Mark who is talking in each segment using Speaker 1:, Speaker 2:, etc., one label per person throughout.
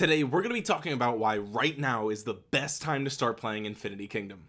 Speaker 1: today we're going to be talking about why right now is the best time to start playing Infinity Kingdom.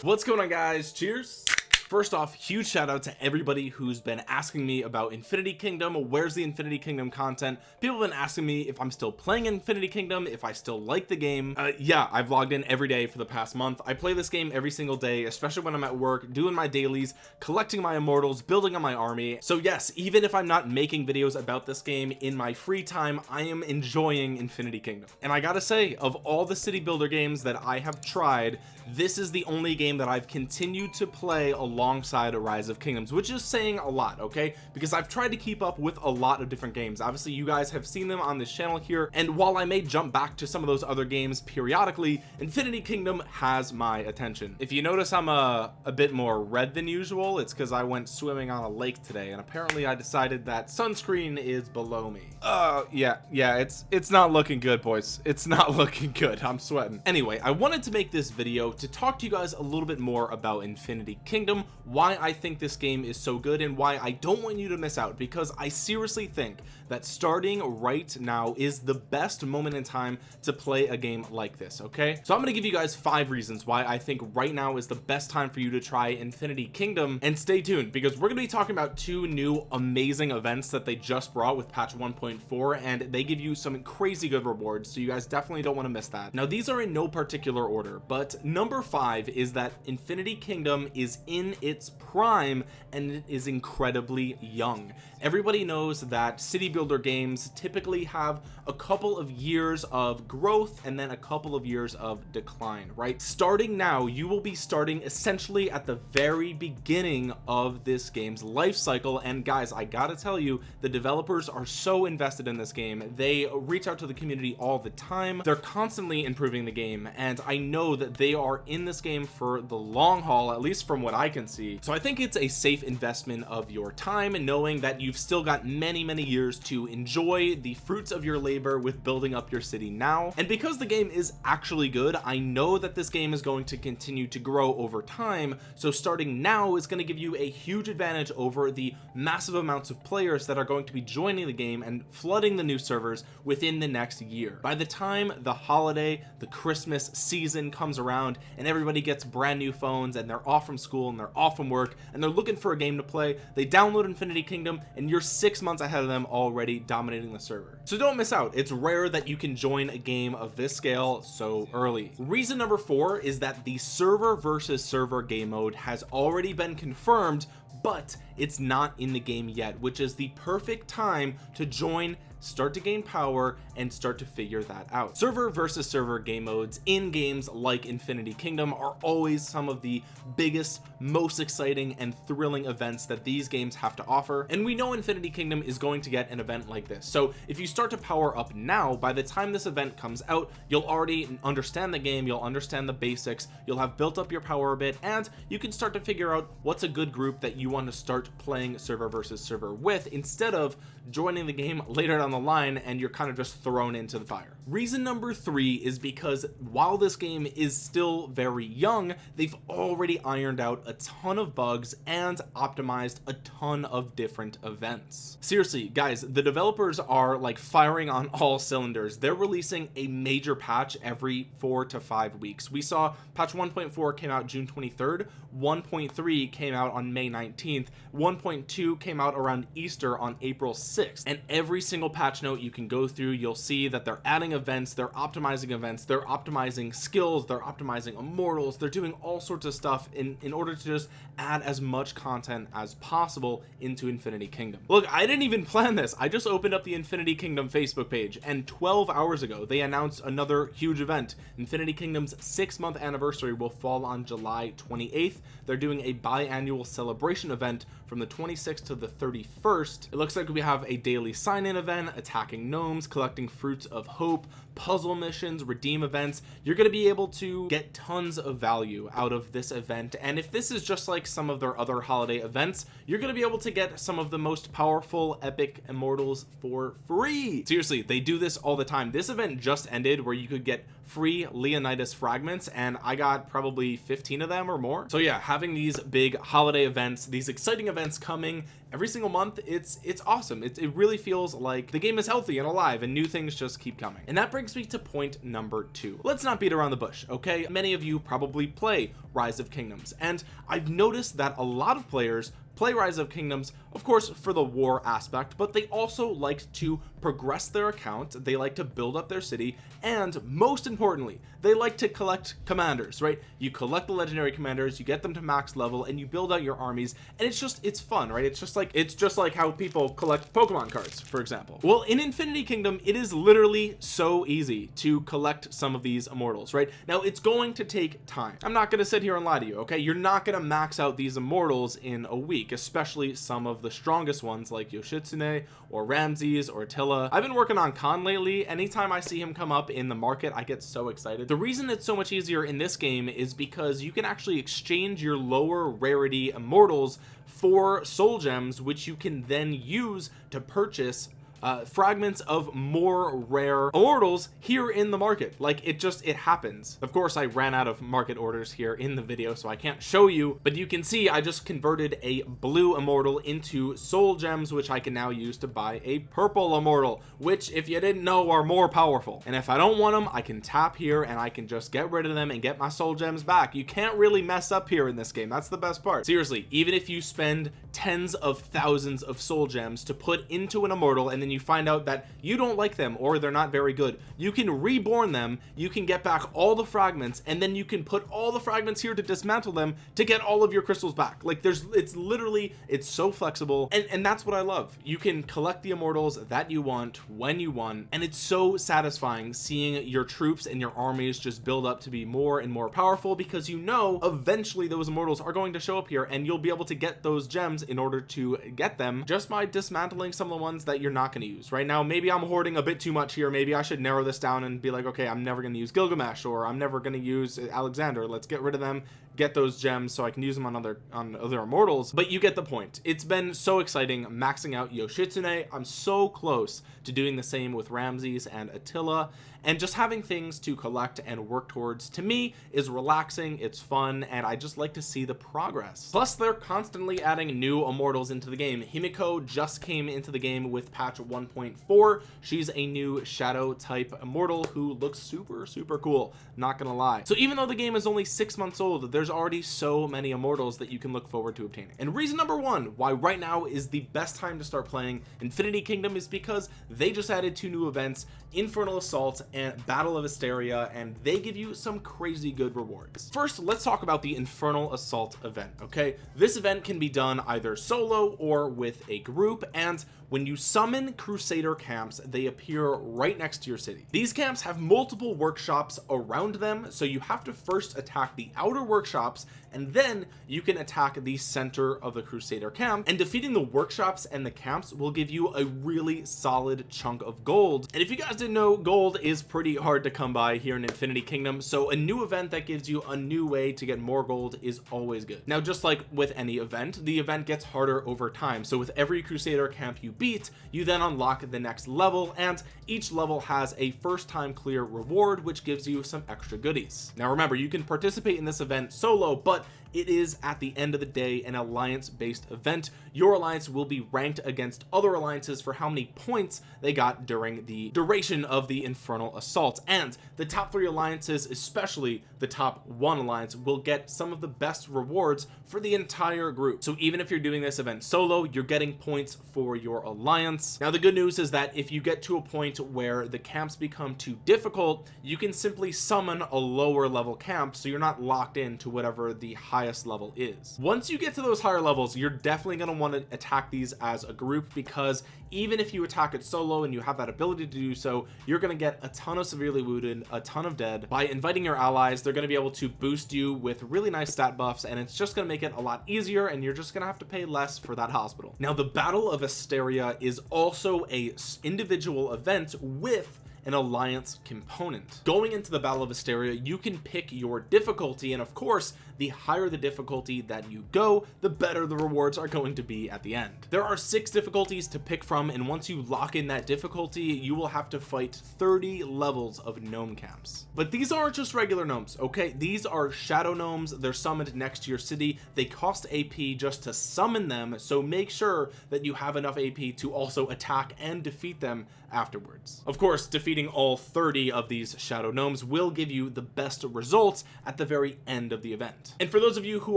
Speaker 1: What's going on guys? Cheers first off huge shout out to everybody who's been asking me about infinity kingdom. Where's the infinity kingdom content? People have been asking me if i'm still playing infinity kingdom if i still like the game. Uh, yeah i've logged in every day for the past month. I play this game every single day especially when i'm at work doing my dailies collecting my immortals building on my army. So yes even if i'm not making videos about this game in my free time i am enjoying infinity kingdom. And i gotta say of all the city builder games that i have tried this is the only game that i've continued to play alongside a rise of kingdoms which is saying a lot okay? Because I've tried to keep up with a lot of different games. Obviously you guys have seen them on this channel here and while I may jump back to some of those other games periodically Infinity Kingdom has my attention. If you notice I'm a, a bit more red than usual. It's because I went swimming on a lake today and apparently I decided that sunscreen is below me. Uh yeah yeah it's it's not looking good boys. It's not looking good. I'm sweating. Anyway I wanted to make this video to talk to you guys a little bit more about Infinity Kingdom why I think this game is so good and why I don't want you to miss out because I seriously think that starting right now is the best moment in time to play a game like this okay? So I'm gonna give you guys five reasons why I think right now is the best time for you to try Infinity Kingdom and stay tuned because we're gonna be talking about two new amazing events that they just brought with patch 1.4 and they give you some crazy good rewards so you guys definitely don't want to miss that. Now these are in no particular order but number five is that Infinity Kingdom is in its prime and it is incredibly young. Everybody knows that city builder games typically have a couple of years of growth and then a couple of years of decline right? Starting now you will be starting essentially at the very beginning of this game's life cycle. And guys I gotta tell you the developers are so invested in this game. They reach out to the community all the time. They're constantly improving the game. And I know that they are in this game for the long haul at least from what I can see so I think it's a safe investment of your time and knowing that you've still got many many years to enjoy the fruits of your labor with building up your city now. And because the game is actually good I know that this game is going to continue to grow over time. So starting now is going to give you a huge advantage over the massive amounts of players that are going to be joining the game and flooding the new servers within the next year. By the time the holiday the Christmas season comes around and everybody gets brand new phones and they're off from school and they're from work and they're looking for a game to play. They download Infinity Kingdom and you're six months ahead of them already dominating the server. So don't miss out. It's rare that you can join a game of this scale so early. Reason number four is that the server versus server game mode has already been confirmed but it's not in the game yet which is the perfect time to join start to gain power and start to figure that out. Server versus server game modes in games like infinity kingdom are always some of the biggest most exciting and thrilling events that these games have to offer. And we know infinity kingdom is going to get an event like this. So if you start to power up now by the time this event comes out you'll already understand the game you'll understand the basics you'll have built up your power a bit and you can start to figure out what's a good group that you want to start playing server versus server with instead of joining the game later down the line and you're kind of just thrown into the fire reason number three is because while this game is still very young they've already ironed out a ton of bugs and optimized a ton of different events. Seriously guys the developers are like firing on all cylinders. They're releasing a major patch every four to five weeks. We saw patch 1.4 came out June 23rd 1.3 came out on May 19th 1.2 came out around Easter on April 6th and every single patch note you can go through you'll see that they're adding events they're optimizing events they're optimizing skills they're optimizing immortals they're doing all sorts of stuff in in order to just add as much content as possible into infinity kingdom. Look I didn't even plan this. I just opened up the infinity kingdom Facebook page and 12 hours ago they announced another huge event. Infinity kingdom's six month anniversary will fall on July 28th they're doing a biannual celebration event from the 26th to the 31st it looks like we have a daily sign-in event attacking gnomes collecting fruits of hope puzzle missions redeem events you're going to be able to get tons of value out of this event. And if this is just like some of their other holiday events you're going to be able to get some of the most powerful epic immortals for free. Seriously they do this all the time. This event just ended where you could get free Leonidas fragments and I got probably 15 of them or more. So yeah having these big holiday events these exciting events coming every single month it's it's awesome. It, it really feels like the game is healthy and alive and new things just keep coming. And that brings me to point number two. Let's not beat around the bush okay? Many of you probably play rise of kingdoms and I've noticed that a lot of players play rise of kingdoms of course for the war aspect but they also like to progress their account they like to build up their city and most importantly they like to collect commanders right? You collect the legendary commanders you get them to max level and you build out your armies and it's just it's fun right? It's just like it's just like how people collect pokemon cards for example. Well in infinity kingdom it is literally so easy to collect some of these immortals right? Now it's going to take time. I'm not going to sit here and lie to you okay? You're not going to max out these immortals in a week especially some of the strongest ones like yoshitsune or ramses or attila. I've been working on khan lately. Anytime i see him come up in the market I get so excited. The reason it's so much easier in this game is because you can actually exchange your lower rarity immortals for soul gems which you can then use to purchase uh, fragments of more rare immortals here in the market. Like it just it happens. Of course I ran out of market orders here in the video so I can't show you but you can see I just converted a blue immortal into soul gems which I can now use to buy a purple immortal which if you didn't know are more powerful. And if I don't want them I can tap here and I can just get rid of them and get my soul gems back. You can't really mess up here in this game. That's the best part. Seriously even if you spend tens of thousands of soul gems to put into an immortal and then you find out that you don't like them or they're not very good. You can reborn them you can get back all the fragments and then you can put all the fragments here to dismantle them to get all of your crystals back. Like there's it's literally it's so flexible and and that's what I love. You can collect the immortals that you want when you want and it's so satisfying seeing your troops and your armies just build up to be more and more powerful because you know eventually those immortals are going to show up here and you'll be able to get those gems in order to get them. Just by dismantling some of the ones that you're not going to use. Right now maybe I'm hoarding a bit too much here. Maybe I should narrow this down and be like okay I'm never going to use Gilgamesh or I'm never going to use Alexander. Let's get rid of them get those gems so I can use them on other on other immortals but you get the point. It's been so exciting maxing out Yoshitsune. I'm so close to doing the same with Ramses and Attila and just having things to collect and work towards to me is relaxing it's fun and I just like to see the progress. Plus they're constantly adding new immortals into the game. Himiko just came into the game with patch 1.4 she's a new shadow type immortal who looks super super cool not gonna lie. So even though the game is only six months old there's already so many immortals that you can look forward to obtaining. And reason number one why right now is the best time to start playing Infinity Kingdom is because they just added two new events Infernal Assault and Battle of Asteria and they give you some crazy good rewards. First let's talk about the Infernal Assault event okay? This event can be done either solo or with a group and when you summon crusader camps they appear right next to your city. These camps have multiple workshops around them so you have to first attack the outer workshops and then you can attack the center of the crusader camp. And defeating the workshops and the camps will give you a really solid chunk of gold. And if you guys didn't know gold is pretty hard to come by here in infinity kingdom. So a new event that gives you a new way to get more gold is always good. Now just like with any event the event gets harder over time. So with every crusader camp you beat you then unlock the next level and each level has a first time clear reward which gives you some extra goodies. Now remember you can participate in this event solo but it is at the end of the day an alliance based event. Your alliance will be ranked against other alliances for how many points they got during the duration of the infernal assault. And the top three alliances especially the top one alliance will get some of the best rewards for the entire group. So even if you're doing this event solo you're getting points for your alliance. Now the good news is that if you get to a point where the camps become too difficult you can simply summon a lower level camp so you're not locked into whatever the highest level is. Once you get to those higher levels you're definitely going to want to attack these as a group because even if you attack it solo and you have that ability to do so you're going to get a ton of severely wounded a ton of dead. By inviting your allies they're going to be able to boost you with really nice stat buffs and it's just going to make it a lot easier and you're just going to have to pay less for that hospital. Now the battle of Asteria is also a individual event with an alliance component. Going into the battle of Asteria you can pick your difficulty and of course the higher the difficulty that you go the better the rewards are going to be at the end. There are six difficulties to pick from and once you lock in that difficulty you will have to fight 30 levels of gnome camps. But these aren't just regular gnomes okay? These are shadow gnomes. They're summoned next to your city. They cost AP just to summon them so make sure that you have enough AP to also attack and defeat them afterwards. Of course defeating all 30 of these shadow gnomes will give you the best results at the very end of the event and for those of you who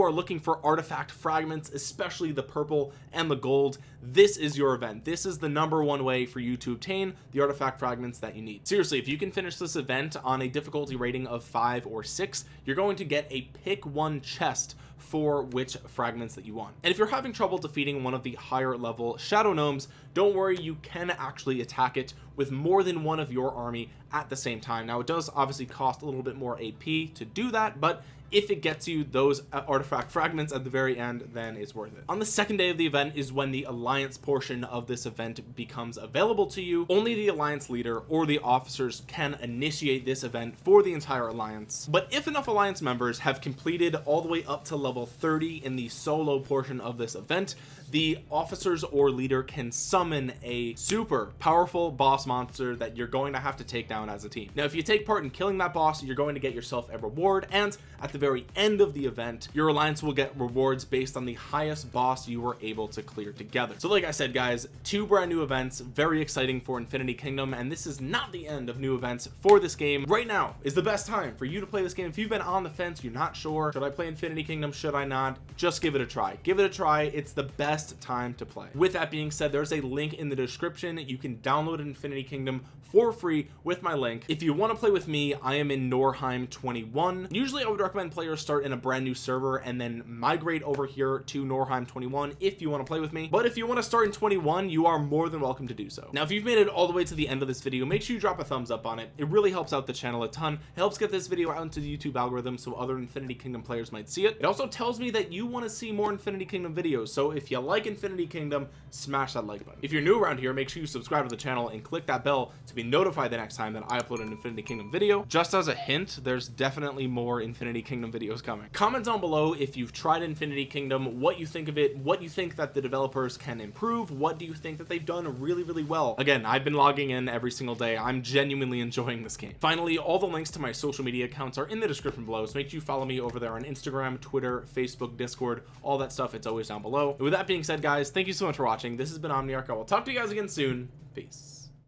Speaker 1: are looking for artifact fragments especially the purple and the gold this is your event. This is the number one way for you to obtain the artifact fragments that you need. Seriously if you can finish this event on a difficulty rating of five or six you're going to get a pick one chest for which fragments that you want. And if you're having trouble defeating one of the higher level shadow gnomes don't worry you can actually attack it with more than one of your army at the same time. Now it does obviously cost a little bit more AP to do that but if it gets you those uh, artifact fragments at the very end then it's worth it. On the second day of the event is when the alliance portion of this event becomes available to you. Only the alliance leader or the officers can initiate this event for the entire alliance. But if enough alliance members have completed all the way up to level 30 in the solo portion of this event the officers or leader can summon a super powerful boss monster that you're going to have to take down as a team. Now if you take part in killing that boss you're going to get yourself a reward and at the very end of the event your alliance will get rewards based on the highest boss you were able to clear together. So like I said guys two brand new events very exciting for Infinity Kingdom and this is not the end of new events for this game. Right now is the best time for you to play this game. If you've been on the fence you're not sure should I play Infinity Kingdom should I not? Just give it a try. Give it a try. It's the best best time to play. With that being said there's a link in the description. You can download infinity kingdom for free with my link. If you want to play with me I am in Norheim 21 usually I would recommend players start in a brand new server and then migrate over here to Norheim 21 if you want to play with me. But if you want to start in 21 you are more than welcome to do so. Now if you've made it all the way to the end of this video make sure you drop a thumbs up on it. It really helps out the channel a ton. It helps get this video out into the YouTube algorithm so other Infinity Kingdom players might see it. It also tells me that you want to see more Infinity Kingdom videos. So if you like Infinity Kingdom smash that like button. If you're new around here make sure you subscribe to the channel and click that bell to be notified the next time that I upload an Infinity Kingdom video. Just as a hint there's definitely more Infinity Kingdom videos coming. Comment down below if you've tried Infinity Kingdom what you think of it what you think that the developers can improve what do you think that they've done really really well. Again I've been logging in every single day. I'm genuinely enjoying this game. Finally all the links to my social media accounts are in the description below so make sure you follow me over there on Instagram Twitter Facebook Discord all that stuff. It's always down below. And with that being said guys thank you so much for watching. This has been Omniarch. I will talk to you guys again soon. Peace